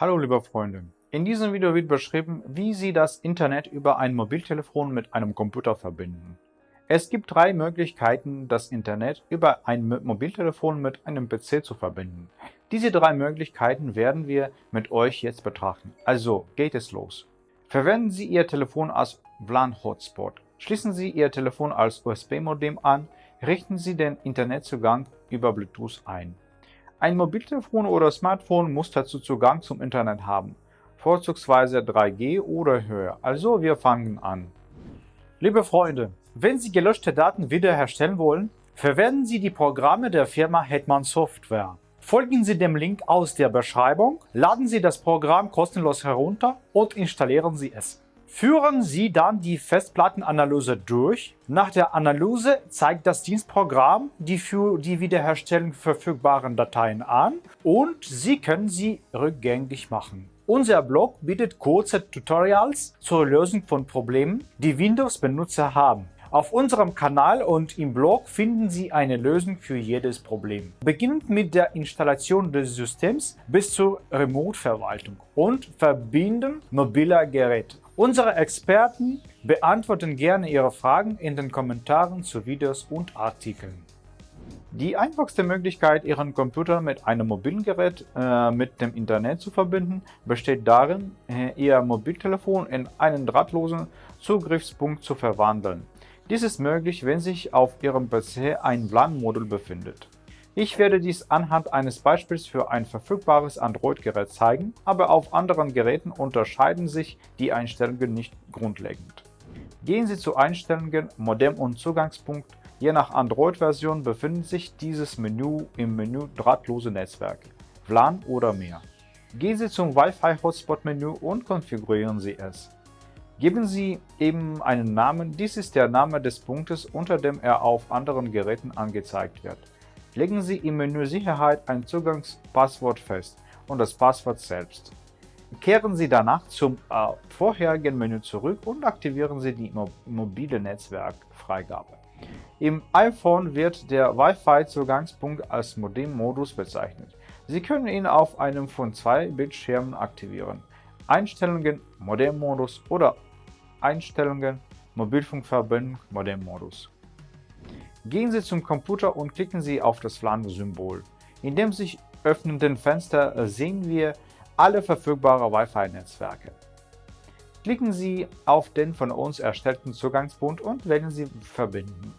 Hallo liebe Freunde, in diesem Video wird beschrieben, wie Sie das Internet über ein Mobiltelefon mit einem Computer verbinden. Es gibt drei Möglichkeiten, das Internet über ein Mobiltelefon mit einem PC zu verbinden. Diese drei Möglichkeiten werden wir mit euch jetzt betrachten. Also geht es los. Verwenden Sie Ihr Telefon als WLAN-Hotspot. Schließen Sie Ihr Telefon als USB-Modem an, richten Sie den Internetzugang über Bluetooth ein. Ein Mobiltelefon oder Smartphone muss dazu Zugang zum Internet haben, vorzugsweise 3G oder höher. Also wir fangen an. Liebe Freunde, wenn Sie gelöschte Daten wiederherstellen wollen, verwenden Sie die Programme der Firma Hetman Software. Folgen Sie dem Link aus der Beschreibung, laden Sie das Programm kostenlos herunter und installieren Sie es. Führen Sie dann die Festplattenanalyse durch. Nach der Analyse zeigt das Dienstprogramm die für die Wiederherstellung verfügbaren Dateien an und Sie können sie rückgängig machen. Unser Blog bietet kurze Tutorials zur Lösung von Problemen, die Windows-Benutzer haben. Auf unserem Kanal und im Blog finden Sie eine Lösung für jedes Problem. Beginnend mit der Installation des Systems bis zur Remote-Verwaltung und Verbinden mobiler Geräte. Unsere Experten beantworten gerne Ihre Fragen in den Kommentaren zu Videos und Artikeln. Die einfachste Möglichkeit, Ihren Computer mit einem mobilen Gerät äh, mit dem Internet zu verbinden, besteht darin, äh, Ihr Mobiltelefon in einen drahtlosen Zugriffspunkt zu verwandeln. Dies ist möglich, wenn sich auf Ihrem PC ein WLAN-Modul befindet. Ich werde dies anhand eines Beispiels für ein verfügbares Android-Gerät zeigen, aber auf anderen Geräten unterscheiden sich die Einstellungen nicht grundlegend. Gehen Sie zu Einstellungen, Modem und Zugangspunkt. Je nach Android-Version befindet sich dieses Menü im Menü Drahtlose Netzwerk, WLAN oder mehr. Gehen Sie zum Wi-Fi-Hotspot-Menü und konfigurieren Sie es. Geben Sie eben einen Namen, dies ist der Name des Punktes, unter dem er auf anderen Geräten angezeigt wird. Legen Sie im Menü Sicherheit ein Zugangspasswort fest und das Passwort selbst. Kehren Sie danach zum äh, vorherigen Menü zurück und aktivieren Sie die mobile Netzwerkfreigabe. Im iPhone wird der Wi-Fi-Zugangspunkt als Modem-Modus bezeichnet. Sie können ihn auf einem von zwei Bildschirmen aktivieren. Einstellungen Modem-Modus oder Einstellungen Mobilfunkverbindung Modem-Modus. Gehen Sie zum Computer und klicken Sie auf das WLAN-Symbol. In dem sich öffnenden Fenster sehen wir alle verfügbaren Wi-Fi-Netzwerke. Klicken Sie auf den von uns erstellten Zugangspunkt und wählen Sie Verbinden.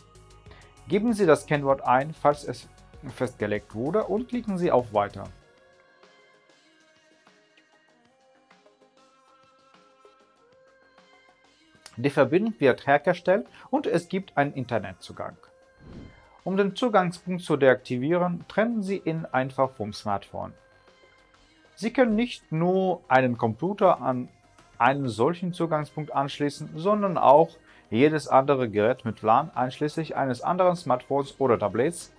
Geben Sie das Kennwort ein, falls es festgelegt wurde und klicken Sie auf Weiter. Die Verbindung wird hergestellt und es gibt einen Internetzugang. Um den Zugangspunkt zu deaktivieren, trennen Sie ihn einfach vom Smartphone. Sie können nicht nur einen Computer an einen solchen Zugangspunkt anschließen, sondern auch jedes andere Gerät mit WLAN einschließlich eines anderen Smartphones oder Tablets.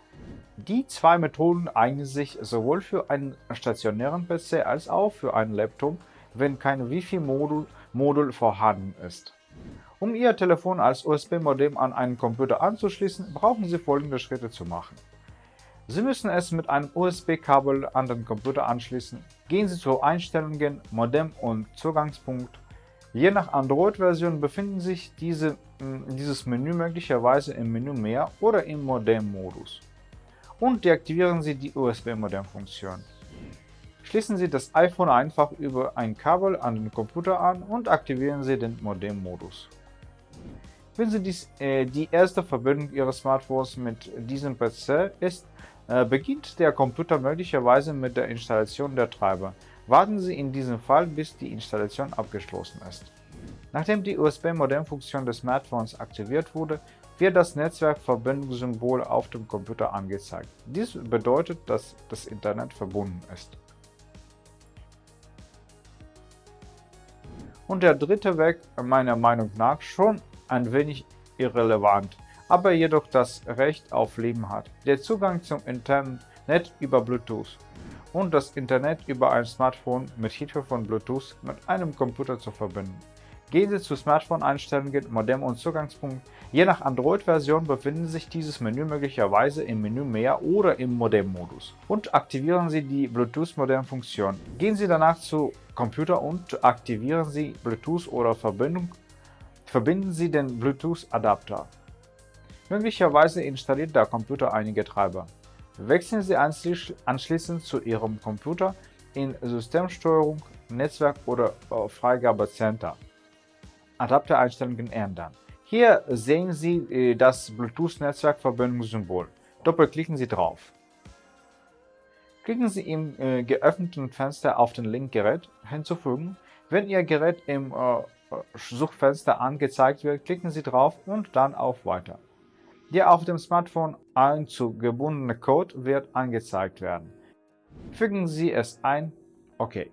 Die zwei Methoden eignen sich sowohl für einen stationären PC als auch für einen Laptop, wenn kein Wi-Fi-Modul Modul vorhanden ist. Um Ihr Telefon als USB-Modem an einen Computer anzuschließen, brauchen Sie folgende Schritte zu machen. Sie müssen es mit einem USB-Kabel an den Computer anschließen. Gehen Sie zu Einstellungen, Modem und Zugangspunkt. Je nach Android-Version befinden sich diese, dieses Menü möglicherweise im Menü Mehr oder im Modem-Modus. Und deaktivieren Sie die USB-Modem-Funktion. Schließen Sie das iPhone einfach über ein Kabel an den Computer an und aktivieren Sie den Modem-Modus. Wenn Sie dies, äh, die erste Verbindung Ihres Smartphones mit diesem PC ist, äh, beginnt der Computer möglicherweise mit der Installation der Treiber. Warten Sie in diesem Fall, bis die Installation abgeschlossen ist. Nachdem die USB-Modem-Funktion des Smartphones aktiviert wurde, wird das Netzwerkverbindungssymbol auf dem Computer angezeigt. Dies bedeutet, dass das Internet verbunden ist. Und der dritte Weg, meiner Meinung nach, schon ein wenig irrelevant, aber jedoch das Recht auf Leben hat. Der Zugang zum Internet über Bluetooth und das Internet über ein Smartphone mit Hilfe von Bluetooth mit einem Computer zu verbinden. Gehen Sie zu Smartphone-Einstellungen, Modem und Zugangspunkt. Je nach Android-Version befindet sich dieses Menü möglicherweise im Menü Mehr oder im Modem-Modus. Und aktivieren Sie die Bluetooth-Modem-Funktion. Gehen Sie danach zu Computer und aktivieren Sie Bluetooth oder Verbindung. Verbinden Sie den Bluetooth-Adapter. Möglicherweise installiert der Computer einige Treiber. Wechseln Sie anschließend zu Ihrem Computer in Systemsteuerung, Netzwerk oder Freigabecenter. Adaptereinstellungen ändern. Hier sehen Sie äh, das Bluetooth-Netzwerkverbindungssymbol. Doppelklicken Sie drauf. Klicken Sie im äh, geöffneten Fenster auf den Link Gerät hinzufügen. Wenn Ihr Gerät im äh, Suchfenster angezeigt wird, klicken Sie drauf und dann auf Weiter. Der auf dem Smartphone einzugebundene Code wird angezeigt werden. Fügen Sie es ein. OK.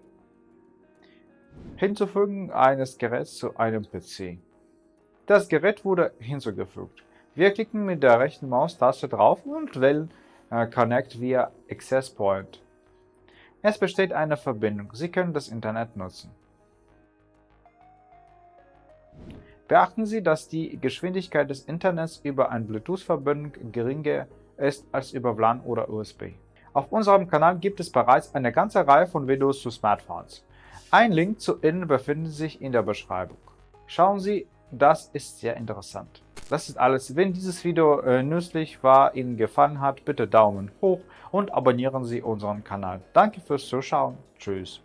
Hinzufügen eines Geräts zu einem PC. Das Gerät wurde hinzugefügt. Wir klicken mit der rechten Maustaste drauf und wählen äh, Connect via Access Point. Es besteht eine Verbindung. Sie können das Internet nutzen. Beachten Sie, dass die Geschwindigkeit des Internets über eine Bluetooth-Verbindung geringer ist als über WLAN oder USB. Auf unserem Kanal gibt es bereits eine ganze Reihe von Videos zu Smartphones. Ein Link zu ihnen befindet sich in der Beschreibung. Schauen Sie, das ist sehr interessant. Das ist alles. Wenn dieses Video äh, nützlich war, Ihnen gefallen hat, bitte Daumen hoch und abonnieren Sie unseren Kanal. Danke fürs Zuschauen. Tschüss.